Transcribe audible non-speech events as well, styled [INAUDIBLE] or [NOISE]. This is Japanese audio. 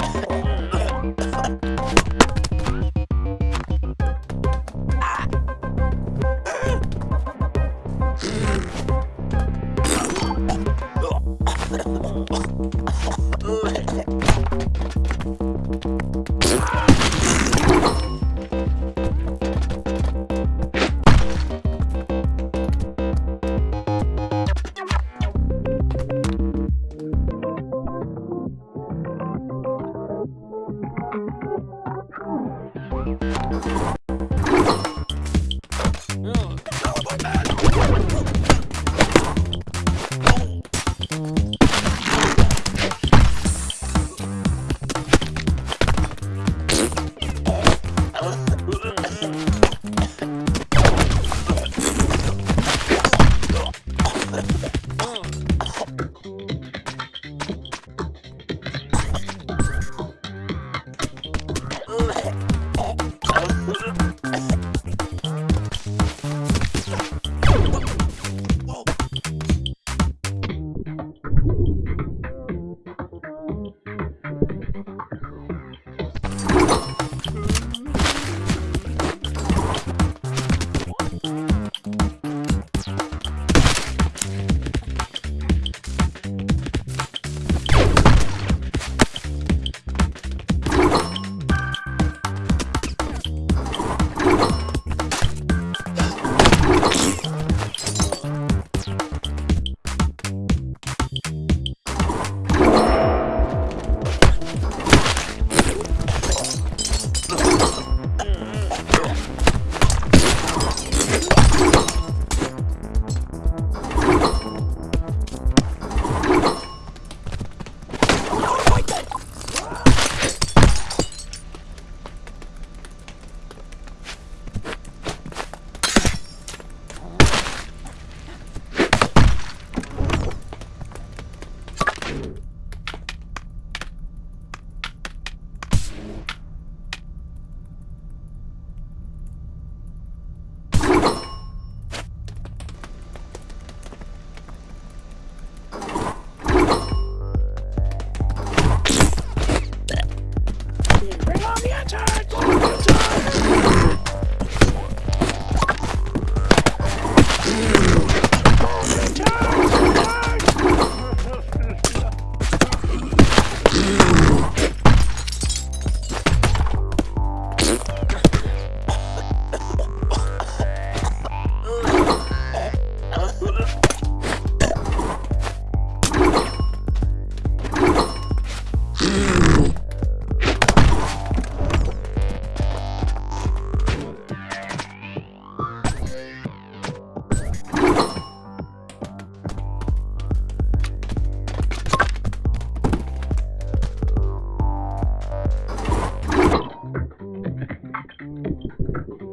Oh. [LAUGHS] 見つめて。